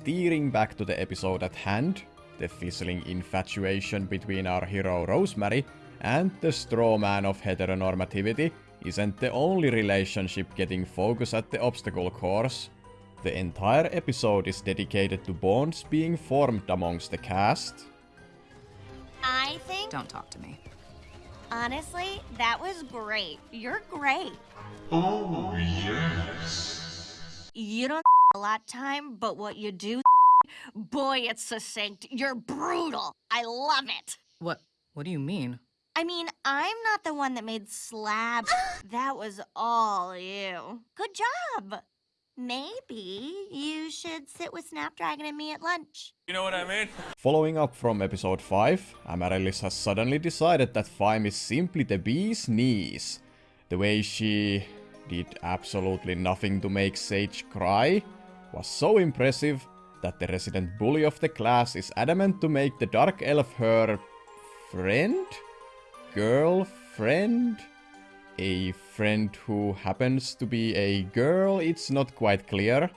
steering back to the episode at hand, the fizzling infatuation between our hero Rosemary and the straw man of heteronormativity isn't the only relationship getting focus at the obstacle course. The entire episode is dedicated to bonds being formed amongst the cast. I think, Don't talk to me. honestly, that was great. You're great. Oh, yes. You don't a lot time, but what you do, boy, it's succinct. You're brutal. I love it. What? What do you mean? I mean, I'm not the one that made slab. that was all you. Good job. Maybe you should sit with Snapdragon and me at lunch. You know what I mean? Following up from episode 5, Amaryllis has suddenly decided that Thyme is simply the bee's knees. The way she did absolutely nothing to make Sage cry was so impressive that the resident bully of the class is adamant to make the dark elf her friend? Girlfriend? A friend who happens to be a girl, it's not quite clear.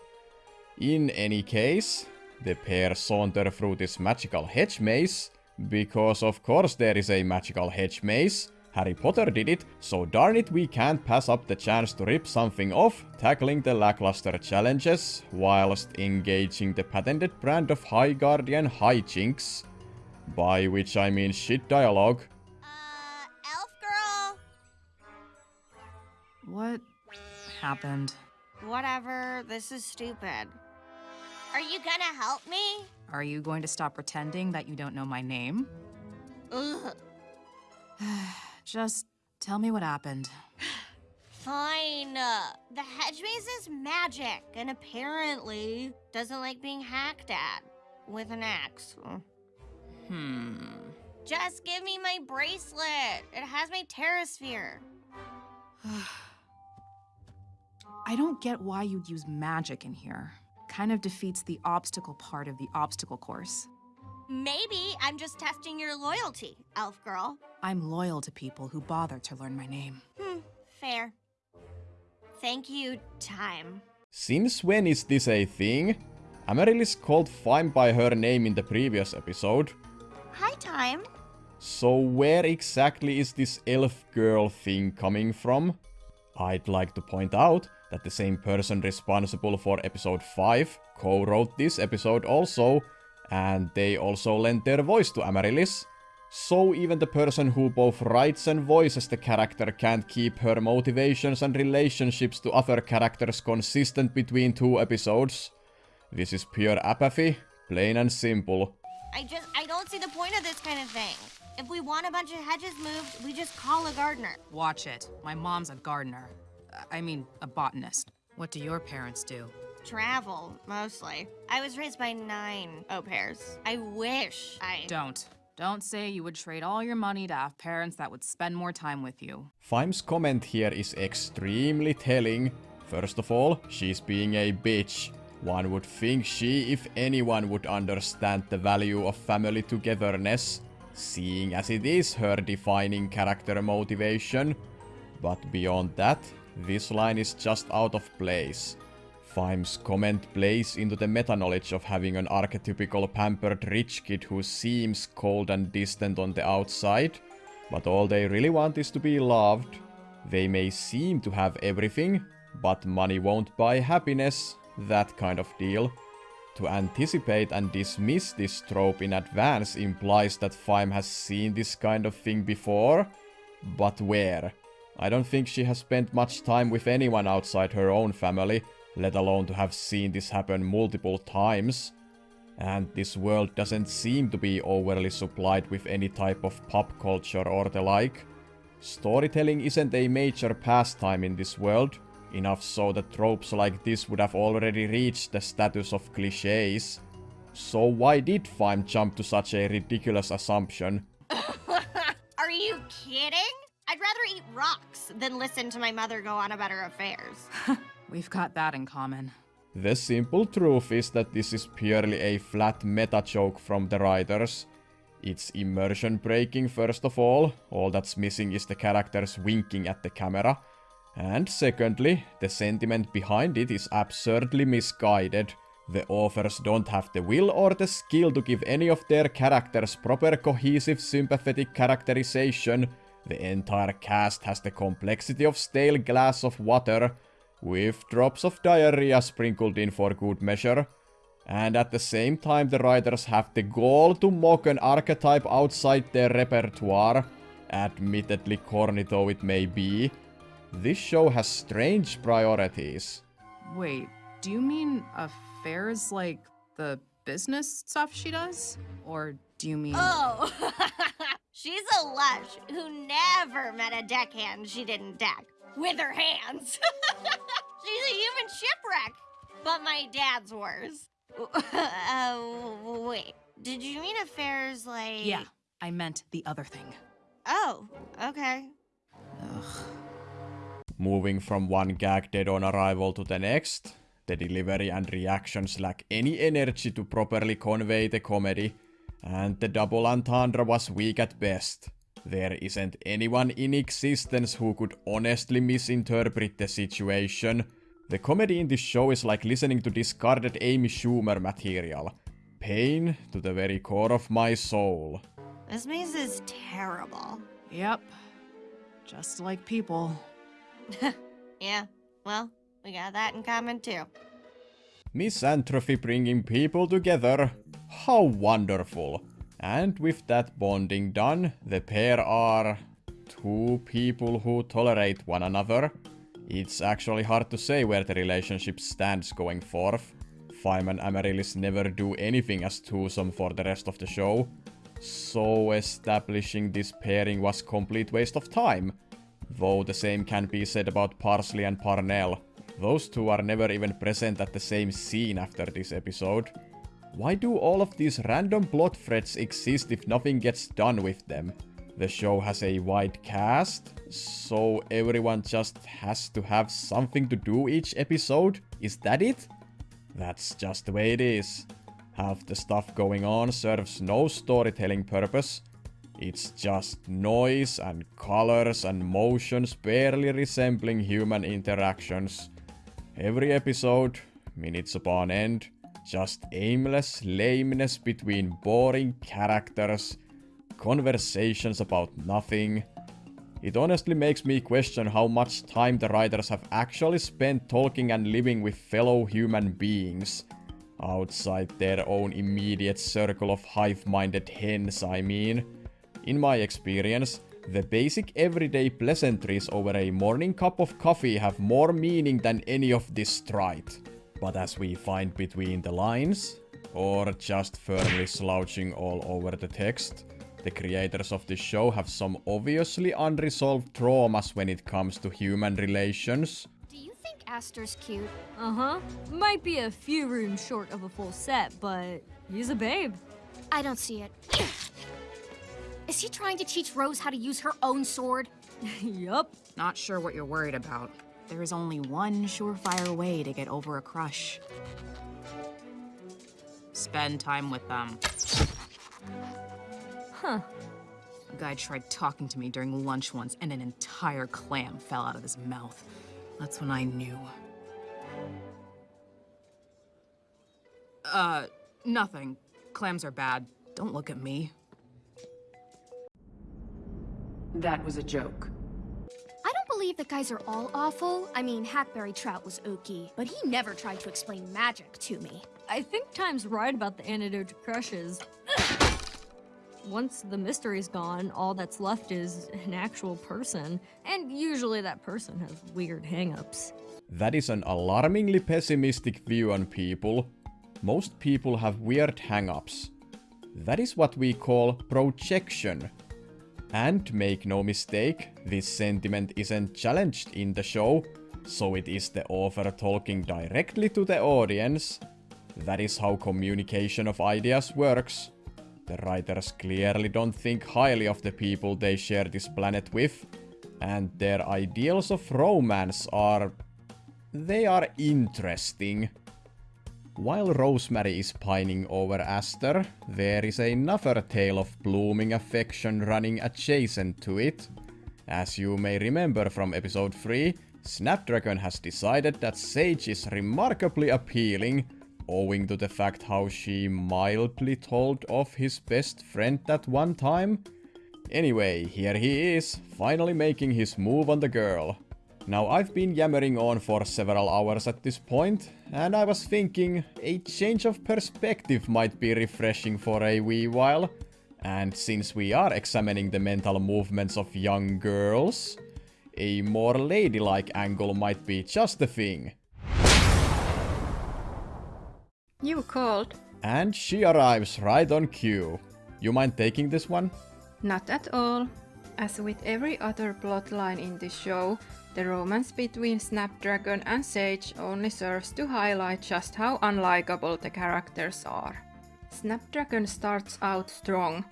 In any case, the pair saunter through this magical hedge maze, because of course there is a magical hedge maze. Harry Potter did it, so darn it we can't pass up the chance to rip something off, tackling the lackluster challenges, whilst engaging the patented brand of High Guardian hijinks. By which I mean shit dialogue. Uh, elf girl. What happened? Whatever, this is stupid. Are you gonna help me? Are you going to stop pretending that you don't know my name? Ugh. Just tell me what happened. Fine. Uh, the hedge maze is magic, and apparently doesn't like being hacked at with an axe. Mm. Hmm. Just give me my bracelet. It has my terrasphere. I don't get why you'd use magic in here. Kind of defeats the obstacle part of the obstacle course. Maybe I'm just testing your loyalty, elf girl. I'm loyal to people who bother to learn my name. Hmm, fair. Thank you, Thyme. Since when is this a thing? Amaryllis called Thyme by her name in the previous episode. Hi, Thyme. So where exactly is this elf girl thing coming from? I'd like to point out that the same person responsible for episode 5 co-wrote this episode also, and they also lent their voice to Amaryllis. So even the person who both writes and voices the character can't keep her motivations and relationships to other characters consistent between two episodes. This is pure apathy, plain and simple. I just, I don't see the point of this kind of thing. If we want a bunch of hedges moved, we just call a gardener. Watch it. My mom's a gardener. I mean, a botanist. What do your parents do? Travel, mostly. I was raised by nine au pairs. I wish I... Don't. Don't say you would trade all your money to have parents that would spend more time with you. Thyme's comment here is extremely telling. First of all, she's being a bitch. One would think she, if anyone, would understand the value of family togetherness, seeing as it is her defining character motivation. But beyond that, this line is just out of place. Thyme's comment plays into the meta-knowledge of having an archetypical pampered rich kid who seems cold and distant on the outside, but all they really want is to be loved. They may seem to have everything, but money won't buy happiness, that kind of deal. To anticipate and dismiss this trope in advance implies that Thyme has seen this kind of thing before, but where? I don't think she has spent much time with anyone outside her own family, let alone to have seen this happen multiple times. And this world doesn't seem to be overly supplied with any type of pop culture or the like. Storytelling isn't a major pastime in this world, enough so that tropes like this would have already reached the status of cliches. So why did Thyme jump to such a ridiculous assumption? Are you kidding? I'd rather eat rocks than listen to my mother go on about her affairs. We've got that in common. The simple truth is that this is purely a flat meta joke from the writers. It's immersion breaking first of all, all that's missing is the characters winking at the camera. And secondly, the sentiment behind it is absurdly misguided, the authors don't have the will or the skill to give any of their characters proper cohesive sympathetic characterization, the entire cast has the complexity of stale glass of water, with drops of diarrhea sprinkled in for good measure. And at the same time the writers have the gall to mock an archetype outside their repertoire, admittedly corny though it may be. This show has strange priorities. Wait, do you mean affairs like the business stuff she does? Or do you mean. Oh, she's a lush who never met a deckhand she didn't deck with her hands. she's a human shipwreck, but my dad's worse. uh, wait, did you mean affairs like. Yeah, I meant the other thing. Oh, okay. Ugh. Moving from one gag dead on arrival to the next, the delivery and reactions lack any energy to properly convey the comedy, and the double entendre was weak at best. There isn't anyone in existence who could honestly misinterpret the situation. The comedy in this show is like listening to discarded Amy Schumer material. Pain to the very core of my soul. This maze is terrible. Yep. Just like people. Yeah, well, we got that in common too. Misanthropy bringing people together. How wonderful. And with that bonding done, the pair are two people who tolerate one another. It's actually hard to say where the relationship stands going forth. Thyme and Amaryllis never do anything as twosome for the rest of the show. So establishing this pairing was complete waste of time. Though the same can be said about Parsley and Parnell. Those two are never even present at the same scene after this episode. Why do all of these random plot threads exist if nothing gets done with them? The show has a wide cast, so everyone just has to have something to do each episode? Is that it? That's just the way it is. Half the stuff going on serves no storytelling purpose. It's just noise and colors and motions barely resembling human interactions. Every episode, minutes upon end, just aimless lameness between boring characters, conversations about nothing. It honestly makes me question how much time the writers have actually spent talking and living with fellow human beings. Outside their own immediate circle of hive-minded hens, I mean. In my experience, the basic everyday pleasantries over a morning cup of coffee have more meaning than any of this stride. But as we find between the lines, or just firmly slouching all over the text, the creators of this show have some obviously unresolved traumas when it comes to human relations. Do you think Aster's cute? Uh-huh. Might be a few rooms short of a full set, but he's a babe. I don't see it. Is he trying to teach Rose how to use her own sword? yup. Not sure what you're worried about. There is only one surefire way to get over a crush. Spend time with them. Huh. A guy tried talking to me during lunch once, and an entire clam fell out of his mouth. That's when I knew. Uh, nothing. Clams are bad. Don't look at me. That was a joke. I believe that guys are all awful. I mean, Hackberry Trout was okie, but he never tried to explain magic to me. I think Thyme's right about the antidote to crushes. Once the mystery's gone, all that's left is an actual person. And usually that person has weird hangups. That is an alarmingly pessimistic view on people. Most people have weird hang-ups. That is what we call projection. And make no mistake, this sentiment isn't challenged in the show, so it is the author talking directly to the audience. That is how communication of ideas works. The writers clearly don't think highly of the people they share this planet with, and their ideals of romance are... they are interesting. While Rosemary is pining over Aster, there is another tale of blooming affection running adjacent to it. As you may remember from episode 3, Snapdragon has decided that Sage is remarkably appealing, owing to the fact how she mildly told off his best friend at one time. Anyway, here he is, finally making his move on the girl. Now I've been yammering on for several hours at this point, and I was thinking a change of perspective might be refreshing for a wee while. And since we are examining the mental movements of young girls, a more ladylike angle might be just the thing. You called. And she arrives right on cue. You mind taking this one? Not at all. As with every other plotline in this show, the romance between Snapdragon and Sage only serves to highlight just how unlikable the characters are. Snapdragon starts out strong.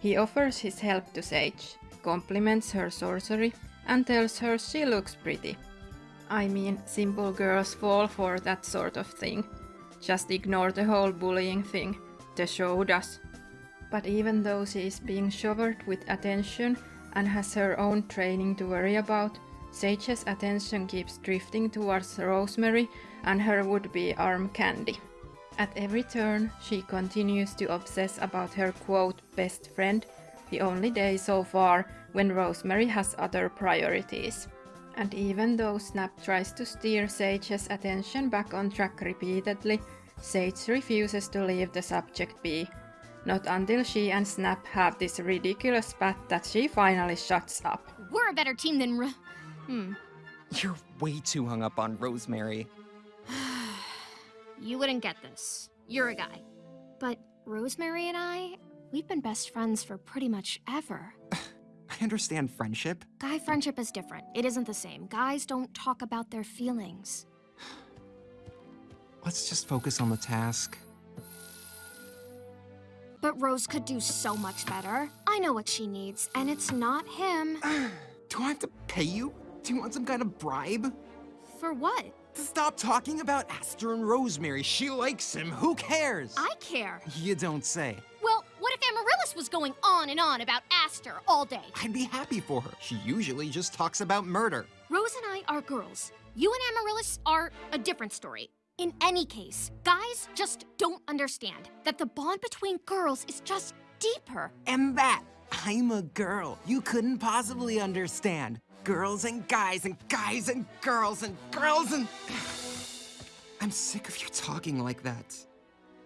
He offers his help to Sage, compliments her sorcery, and tells her she looks pretty. I mean, simple girls fall for that sort of thing. Just ignore the whole bullying thing. The show does. But even though she is being showered with attention and has her own training to worry about, Sage's attention keeps drifting towards Rosemary and her would-be arm candy. At every turn, she continues to obsess about her quote best friend, the only day so far when Rosemary has other priorities. And even though Snap tries to steer Sage's attention back on track repeatedly, Sage refuses to leave the subject be. Not until she and Snap have this ridiculous spat that she finally shuts up. We're a better team than R- Hmm. You're way too hung up on Rosemary. You wouldn't get this. You're a guy. But Rosemary and I, we've been best friends for pretty much ever. I understand friendship. Guy friendship is different. It isn't the same. Guys don't talk about their feelings. Let's just focus on the task. But Rose could do so much better. I know what she needs, and it's not him. Do I have to pay you? Do you want some kind of bribe? For what? To stop talking about Aster and Rosemary. She likes him. Who cares? I care. You don't say. Well, what if Amaryllis was going on and on about Aster all day? I'd be happy for her. She usually just talks about murder. Rose and I are girls. You and Amaryllis are a different story. In any case, guys just don't understand that the bond between girls is just deeper. And that, I'm a girl. You couldn't possibly understand. Girls and guys and guys and girls and girls and... I'm sick of you talking like that.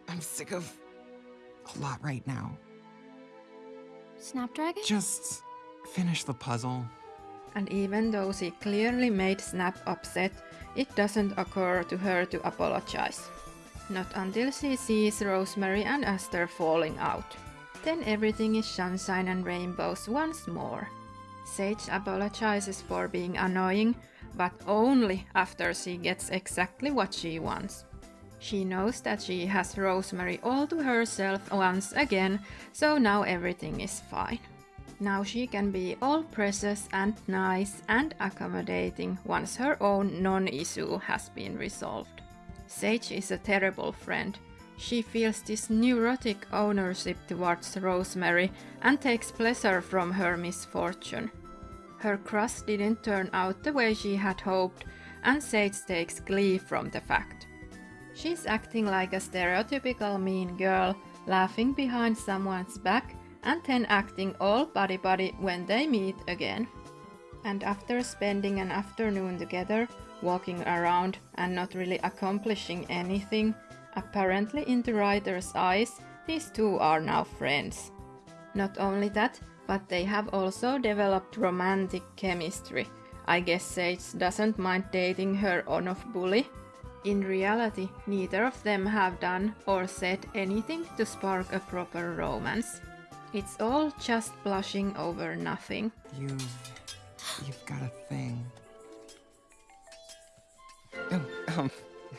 I'm sick of a lot right now. Snapdragon? Just finish the puzzle. And even though she clearly made Snap upset, it doesn't occur to her to apologize. Not until she sees Rosemary and Aster falling out. Then everything is sunshine and rainbows once more. Sage apologizes for being annoying, but only after she gets exactly what she wants. She knows that she has Rosemary all to herself once again, so now everything is fine. Now she can be all precious and nice and accommodating once her own non-issue has been resolved. Sage is a terrible friend. She feels this neurotic ownership towards Rosemary and takes pleasure from her misfortune. Her crush didn't turn out the way she had hoped, and Sage takes glee from the fact. She's acting like a stereotypical mean girl, laughing behind someone's back and then acting all buddy-buddy when they meet again. And after spending an afternoon together, walking around and not really accomplishing anything, apparently in the writer's eyes, these two are now friends. Not only that, but they have also developed romantic chemistry. I guess Sage doesn't mind dating her on-off bully. In reality, neither of them have done or said anything to spark a proper romance. It's all just blushing over nothing. You've... you've got a thing. Oh, um,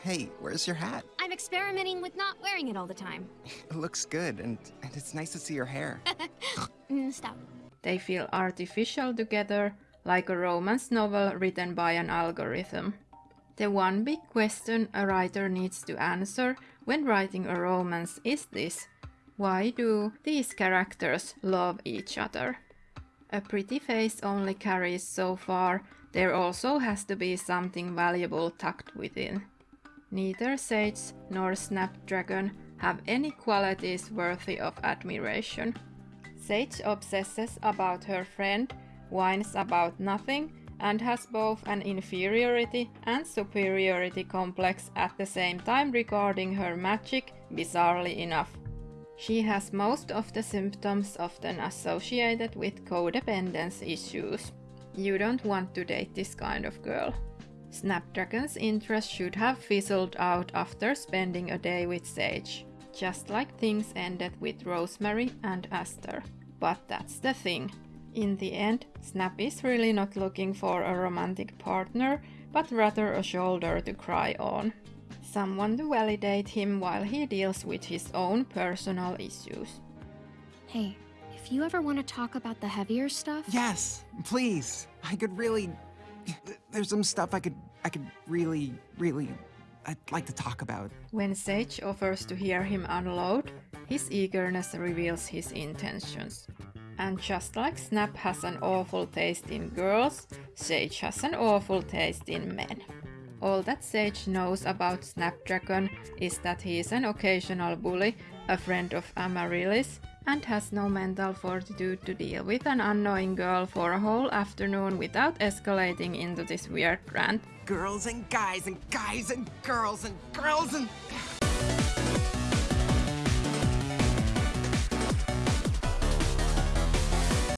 hey, where's your hat? I'm experimenting with not wearing it all the time. It looks good, and, and it's nice to see your hair. Mm, Stop. They feel artificial together, like a romance novel written by an algorithm. The one big question a writer needs to answer when writing a romance is this why do these characters love each other? A pretty face only carries so far, there also has to be something valuable tucked within. Neither Sage nor Snapdragon have any qualities worthy of admiration. Sage obsesses about her friend, whines about nothing, and has both an inferiority and superiority complex at the same time regarding her magic, bizarrely enough. She has most of the symptoms often associated with codependence issues. You don't want to date this kind of girl. Snapdragon's interest should have fizzled out after spending a day with Sage, just like things ended with Rosemary and Aster. But that's the thing. In the end, Snap is really not looking for a romantic partner, but rather a shoulder to cry on. Someone to validate him while he deals with his own personal issues. Hey, if you ever want to talk about the heavier stuff, Yes, please. I could really. There's some stuff I could. I could really, really. I'd like to talk about. When Sage offers to hear him unload, his eagerness reveals his intentions. And just like Snap has an awful taste in girls, Sage has an awful taste in men. All that Sage knows about Snapdragon is that he is an occasional bully, a friend of Amaryllis, and has no mental fortitude to deal with an annoying girl for a whole afternoon without escalating into this weird rant. Girls and guys and guys and girls and girls and.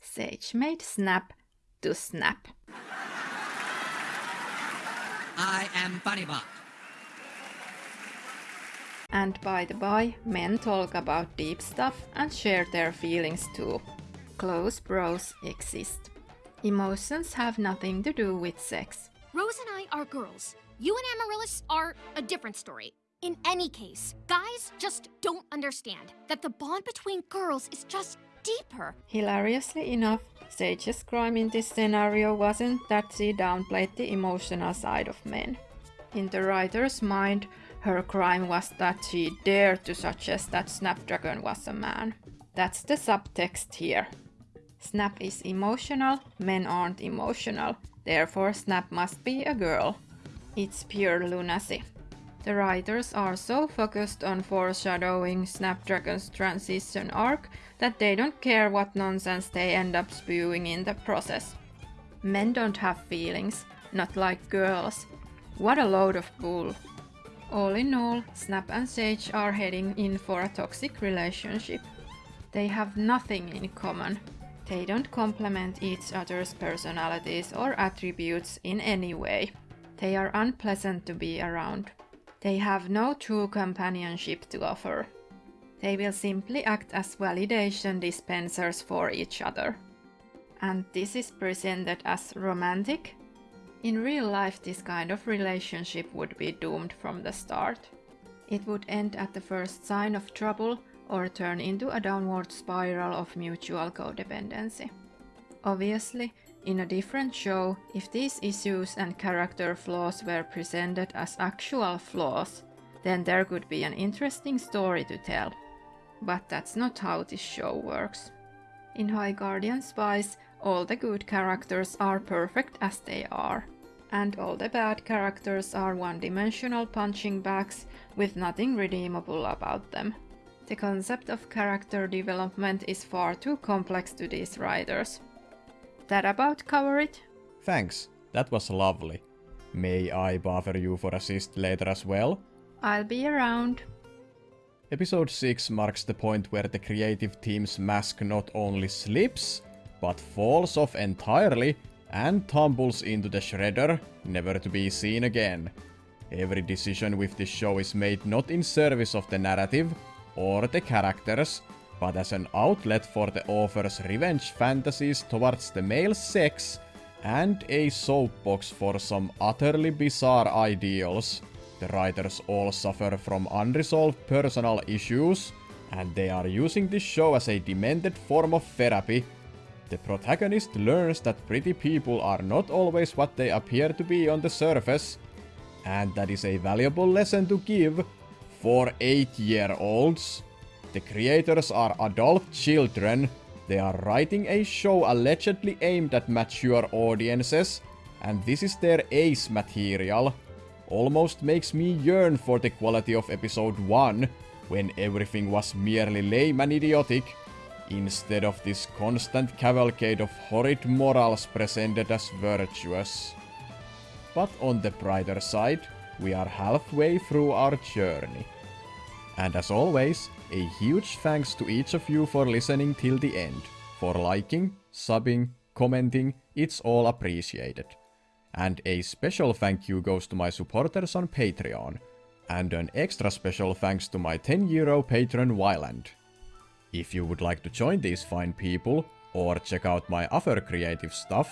Sage made Snap to snap. I am Bunnybot. And by the by, men talk about deep stuff and share their feelings too. Close bros exist. Emotions have nothing to do with sex. Rose and I are girls. You and Amaryllis are a different story. In any case, guys just don't understand that the bond between girls is just deeper. Hilariously enough, Sage's crime in this scenario wasn't that she downplayed the emotional side of men. In the writer's mind, her crime was that she dared to suggest that Snapdragon was a man. That's the subtext here. Snap is emotional, men aren't emotional, therefore Snap must be a girl. It's pure lunacy. The writers are so focused on foreshadowing Snapdragon's transition arc that they don't care what nonsense they end up spewing in the process. Men don't have feelings, not like girls. What a load of bull. All in all, Snap and Sage are heading in for a toxic relationship. They have nothing in common. They don't complement each other's personalities or attributes in any way. They are unpleasant to be around. They have no true companionship to offer. They will simply act as validation dispensers for each other. And this is presented as romantic? In real life, this kind of relationship would be doomed from the start. It would end at the first sign of trouble or turn into a downward spiral of mutual codependency. Obviously, in a different show, if these issues and character flaws were presented as actual flaws, then there could be an interesting story to tell. But that's not how this show works. In High Guardian Spice, all the good characters are perfect as they are, and all the bad characters are one-dimensional punching bags with nothing redeemable about them. The concept of character development is far too complex to these writers. That about cover it? Thanks, that was lovely. May I bother you for assist later as well? I'll be around. Episode 6 marks the point where the creative team's mask not only slips, but falls off entirely and tumbles into the shredder, never to be seen again. Every decision with this show is made not in service of the narrative or the characters, but as an outlet for the author's revenge fantasies towards the male sex and a soapbox for some utterly bizarre ideals. The writers all suffer from unresolved personal issues, and they are using this show as a demented form of therapy. The protagonist learns that pretty people are not always what they appear to be on the surface, and that is a valuable lesson to give for 8-year-olds. The creators are adult children, they are writing a show allegedly aimed at mature audiences, and this is their ace material. almost makes me yearn for the quality of episode 1, when everything was merely lame and idiotic, instead of this constant cavalcade of horrid morals presented as virtuous. But on the brighter side, we are halfway through our journey. And as always, a huge thanks to each of you for listening till the end, for liking, subbing, commenting, it's all appreciated. And a special thank you goes to my supporters on Patreon, and an extra special thanks to my 10 euro patron Wyland. If you would like to join these fine people, or check out my other creative stuff,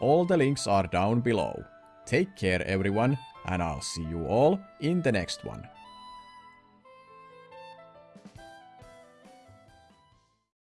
all the links are down below. Take care everyone, and I'll see you all in the next one.